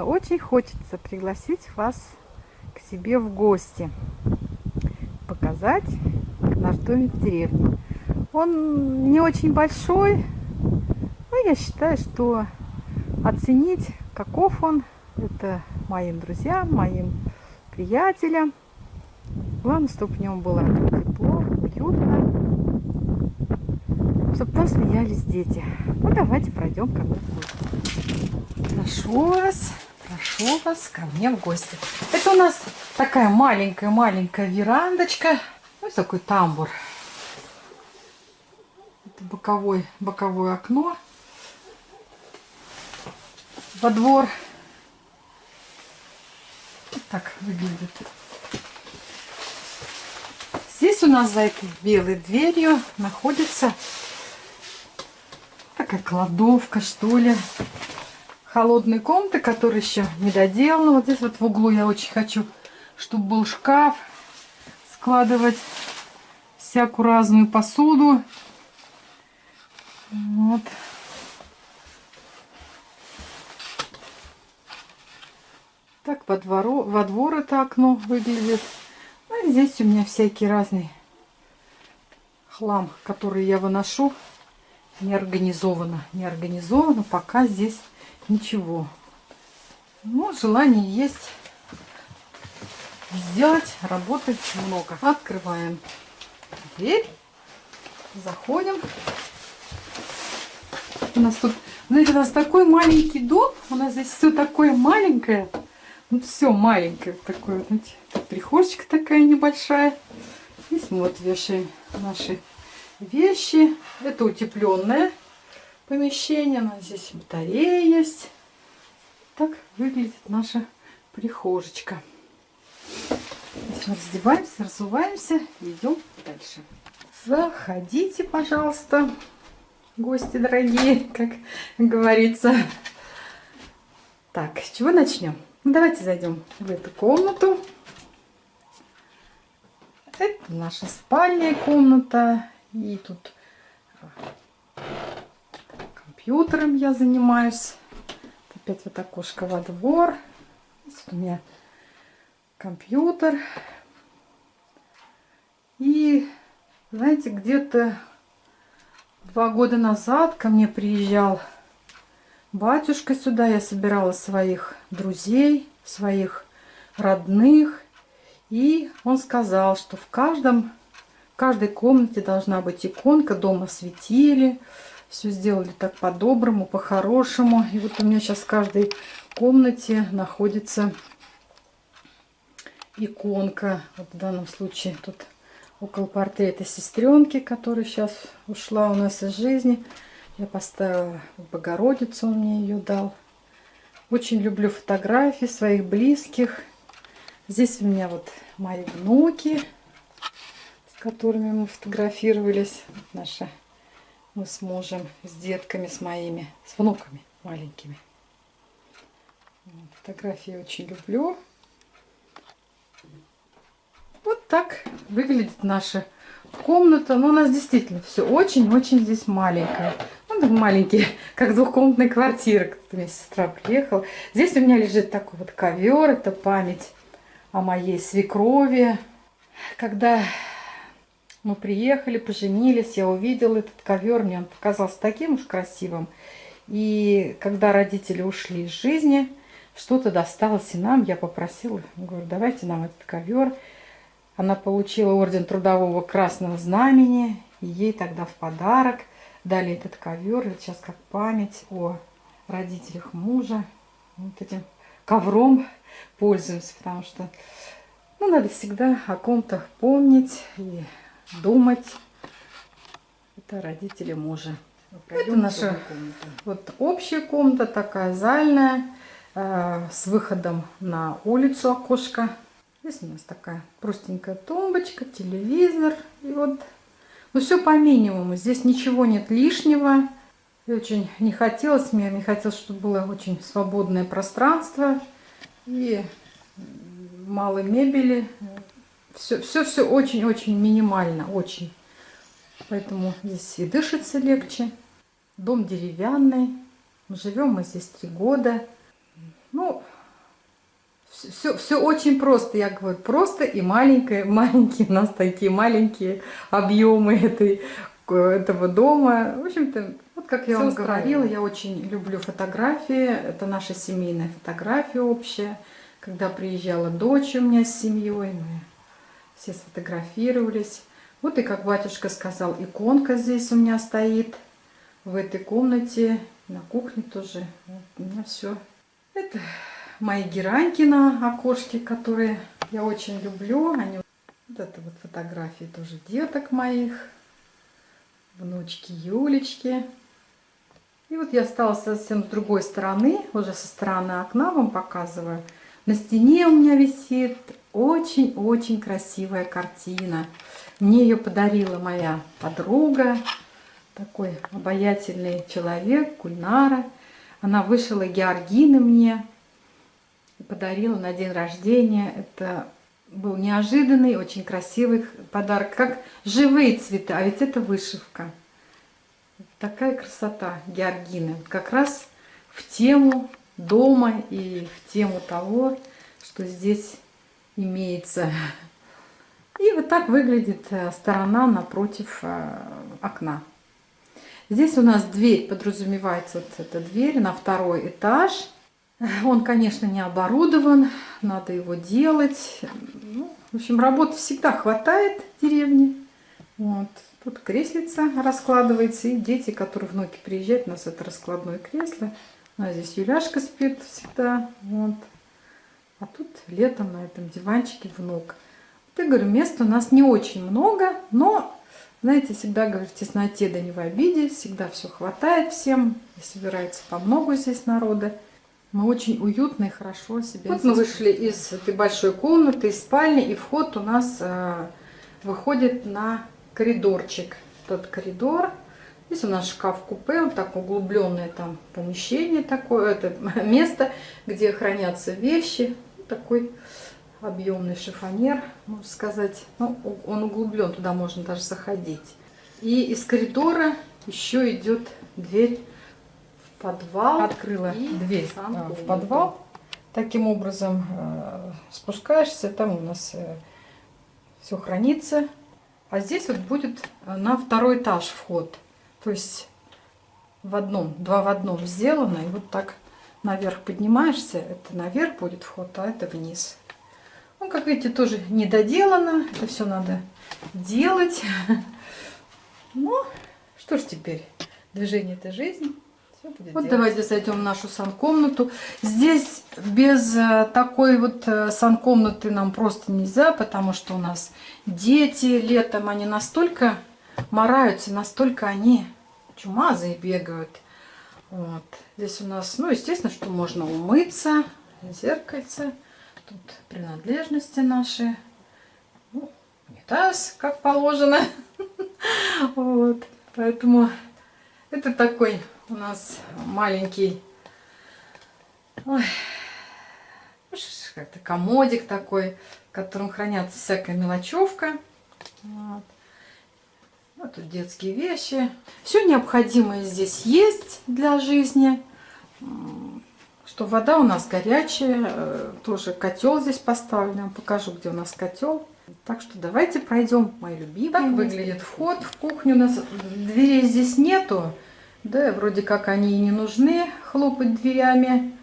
мне очень хочется пригласить вас к себе в гости, показать наш домик в деревне. Он не очень большой, но я считаю, что оценить, каков он, это моим друзьям, моим приятелям. Главное, чтобы в нем было тепло, уютно, чтобы там смеялись дети. Ну, давайте пройдем ко мне в гости. Прошу вас, прошу вас ко мне в гости. Это у нас такая маленькая-маленькая верандочка. Ну, такой тамбур. Это боковой, боковое окно во двор. Вот так выглядит. Здесь у нас за этой белой дверью находится такая кладовка, что ли. Холодные комнаты, которые еще не доделаны. Вот здесь вот в углу я очень хочу, чтобы был шкаф. Складывать всякую разную посуду. Вот. Так во, двору, во двор это окно выглядит. А здесь у меня всякий разный хлам, который я выношу. Не организовано. Не организовано. Пока здесь ничего. Но желание есть сделать, работать много. Открываем дверь. Заходим. У нас тут, знаете, у нас такой маленький дом. У нас здесь все такое маленькое. Ну, все маленькое такое, знаете. Прихожечка такая небольшая. Здесь мы вот вешаем наши вещи. Это утепленное помещение. Нас здесь батарея есть. Так выглядит наша прихожечка. Здесь мы раздеваемся, разуваемся идем дальше. Заходите, пожалуйста, гости дорогие, как говорится. Так, с чего начнем? Ну, давайте зайдем в эту комнату. Это наша спальная комната. И тут компьютером я занимаюсь. Опять вот окошко во двор. Здесь у меня компьютер. И, знаете, где-то два года назад ко мне приезжал батюшка сюда. Я собирала своих друзей, своих родных. И он сказал, что в каждом, в каждой комнате должна быть иконка, дома светили. Все сделали так по-доброму, по-хорошему. И вот у меня сейчас в каждой комнате находится иконка. Вот в данном случае тут около портрета сестренки, которая сейчас ушла у нас из жизни. Я поставила Богородицу, он мне ее дал. Очень люблю фотографии своих близких. Здесь у меня вот мои внуки, с которыми мы фотографировались. Наша, мы с мужем, с детками, с моими, с внуками маленькими. Фотографии очень люблю. Вот так выглядит наша комната. Но ну, у нас действительно все очень-очень здесь маленькое маленький, как двухкомнатная квартира. Как-то у меня сестра приехала. Здесь у меня лежит такой вот ковер. Это память о моей свекрови. Когда мы приехали, поженились, я увидела этот ковер. Мне он показался таким уж красивым. И когда родители ушли из жизни, что-то досталось и нам. Я попросила, говорю, давайте нам этот ковер. Она получила орден Трудового Красного Знамени. И ей тогда в подарок дали этот ковер. Сейчас как память о родителях мужа. Вот этим ковром пользуемся, потому что ну, надо всегда о ком-то помнить и думать. Это родители мужа. Это наша вот общая комната, такая зальная, э, с выходом на улицу окошко. Здесь у нас такая простенькая тумбочка, телевизор. И вот ну, все по минимуму. Здесь ничего нет лишнего. И очень не хотелось мне, мне хотелось, чтобы было очень свободное пространство. И мало мебели. Все-все очень-очень минимально, очень. Поэтому здесь и дышится легче. Дом деревянный. Живем мы здесь три года. Ну, все, все очень просто, я говорю, просто и маленькое, маленькие у нас такие маленькие объемы этой, этого дома. В общем-то, вот как я вам говорила, я очень люблю фотографии, это наша семейная фотография общая. Когда приезжала дочь у меня с семьей, мы все сфотографировались. Вот и как батюшка сказал, иконка здесь у меня стоит в этой комнате, на кухне тоже. Вот у меня все. Это мои гераньки на окошке, которые я очень люблю. Они... Вот это вот фотографии тоже деток моих, внучки Юлечки. И вот я стала совсем с другой стороны, уже со стороны окна вам показываю. На стене у меня висит очень-очень красивая картина. Мне ее подарила моя подруга, такой обаятельный человек, Кульнара. Она вышила георгины мне и подарила на день рождения. Это был неожиданный, очень красивый подарок, как живые цветы, а ведь это вышивка. Такая красота георгины. Как раз в тему дома и в тему того, что здесь имеется. И вот так выглядит э, сторона напротив э, окна. Здесь у нас дверь подразумевается, вот эта дверь на второй этаж. Он, конечно, не оборудован, надо его делать. Ну, в общем, работы всегда хватает в деревне. Вот. Тут креслица раскладывается, и дети, которые внуки приезжают, у нас это раскладное кресло. А здесь Юляшка спит всегда. Вот. А тут летом на этом диванчике внук. Вот я говорю, места у нас не очень много, но, знаете, всегда говорю, в тесноте да не в обиде, всегда все хватает всем, и собирается по много здесь народа. Мы очень уютно и хорошо себя Вот мы вышли из этой большой комнаты, из спальни, и вход у нас э, выходит на коридорчик. Тот коридор. Здесь у нас шкаф-купе, вот так углубленное там помещение такое, это место, где хранятся вещи такой объемный шифонер, можно сказать. Ну, он углублен, туда можно даже заходить. И из коридора еще идет дверь в подвал. Открыла дверь а, в подвал. Таким образом э, спускаешься, там у нас э, все хранится. А здесь вот будет на второй этаж вход. То есть в одном, два в одном сделано. И вот так наверх поднимаешься, это наверх будет вход, а это вниз. Ну, как видите, тоже не доделано. Это все надо делать. Ну, что ж теперь? Движение – это жизнь. вот делать. давайте зайдем в нашу санкомнату. Здесь без э, такой вот э, санкомнаты нам просто нельзя, потому что у нас дети летом, они настолько мораются, настолько они чумазые бегают. Вот. Здесь у нас, ну, естественно, что можно умыться, зеркальце. Тут принадлежности наши. Ну, унитаз, как положено. Вот. Поэтому это такой у нас маленький как-то комодик такой, в котором хранятся всякая мелочевка. Вот. Вот тут детские вещи. Все необходимое здесь есть для жизни. Что вода у нас горячая. Э, тоже котел здесь поставлен. Покажу, где у нас котел. Так что давайте пройдем мои любимые. Так выглядит вход в кухню. У нас дверей здесь нету. Да, вроде как они и не нужны хлопать дверями.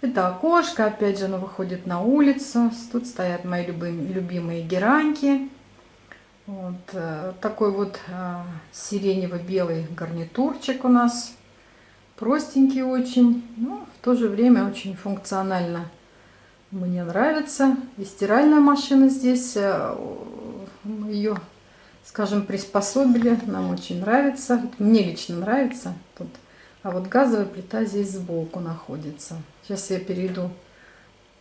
Это окошко, опять же, оно выходит на улицу. Тут стоят мои любимые, любимые гераньки. Вот э, такой вот э, сиренево-белый гарнитурчик у нас. Простенький очень, но в то же время очень функционально. Мне нравится. И стиральная машина здесь, э, мы ее, скажем, приспособили. Нам очень нравится. Мне лично нравится. Тут. А вот газовая плита здесь сбоку находится. Сейчас я перейду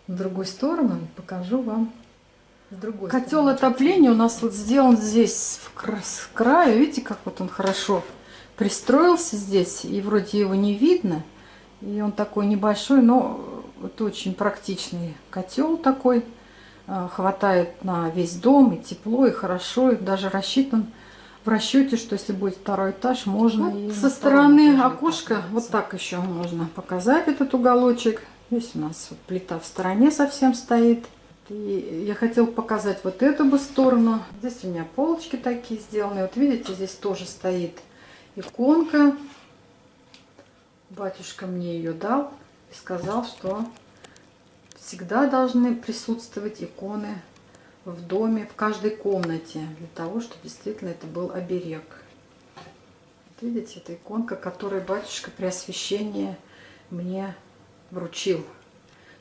в другую сторону и покажу вам другой Котел отопления у нас вот сделан здесь с краю. Видите, как вот он хорошо пристроился здесь. И вроде его не видно. И он такой небольшой, но вот очень практичный котел такой. А, хватает на весь дом, и тепло, и хорошо. И даже рассчитан в расчете, что если будет второй этаж, можно вот и со стороны окошка вот так еще можно показать этот уголочек. Здесь у нас вот плита в стороне совсем стоит. И я хотела показать вот эту бы сторону. Здесь у меня полочки такие сделаны. Вот видите, здесь тоже стоит иконка. Батюшка мне ее дал и сказал, что всегда должны присутствовать иконы в доме, в каждой комнате, для того, чтобы действительно это был оберег. Вот видите, это иконка, которую батюшка при освящении мне вручил.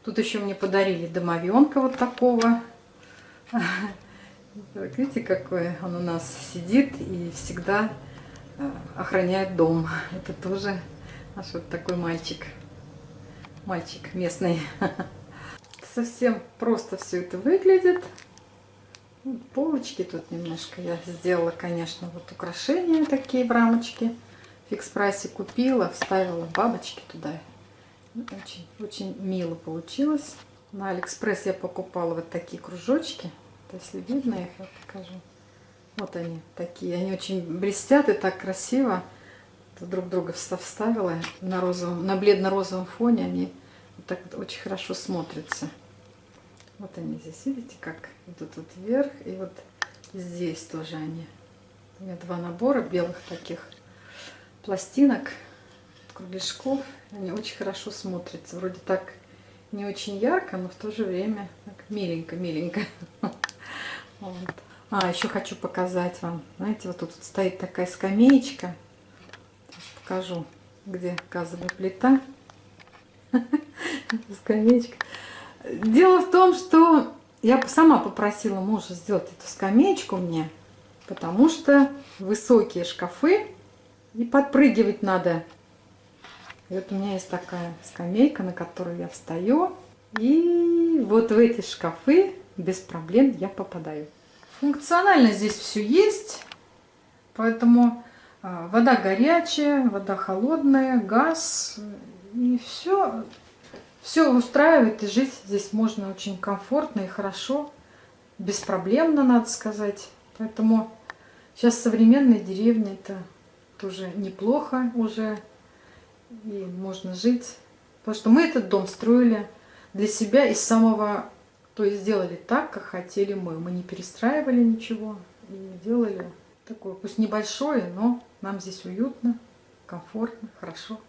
Тут еще мне подарили домовенка вот такого. Так, видите, какой он у нас сидит и всегда э, охраняет дом. Это тоже наш вот такой мальчик. Мальчик местный. Совсем просто все это выглядит. Полочки тут немножко я сделала, конечно, вот украшения такие в рамочке. Фикс прайсе купила, вставила бабочки туда. Очень, очень мило получилось. На Алиэкспресс я покупала вот такие кружочки. Если видно их, я покажу. Вот они такие. Они очень блестят и так красиво. Друг друга вставила на, розовом, на бледно-розовом фоне. Они вот так вот очень хорошо смотрятся. Вот они здесь, видите, как идут вот вверх. И вот здесь тоже они. У меня два набора белых таких пластинок кругляшков. Они очень хорошо смотрятся. Вроде так не очень ярко, но в то же время так миленько-миленько. Вот. А, еще хочу показать вам. Знаете, вот тут стоит такая скамеечка. Сейчас покажу, где газовая плита. Скамеечка. Дело в том, что я сама попросила мужа сделать эту скамеечку мне, потому что высокие шкафы и подпрыгивать надо и вот у меня есть такая скамейка, на которую я встаю. И вот в эти шкафы без проблем я попадаю. Функционально здесь все есть. Поэтому а, вода горячая, вода холодная, газ. И все, все устраивает. И жить здесь можно очень комфортно и хорошо. Беспроблемно, надо сказать. Поэтому сейчас современные деревни это тоже неплохо уже и можно жить. Потому что мы этот дом строили для себя из самого... То есть сделали так, как хотели мы. Мы не перестраивали ничего и делали такое, пусть небольшое, но нам здесь уютно, комфортно, хорошо.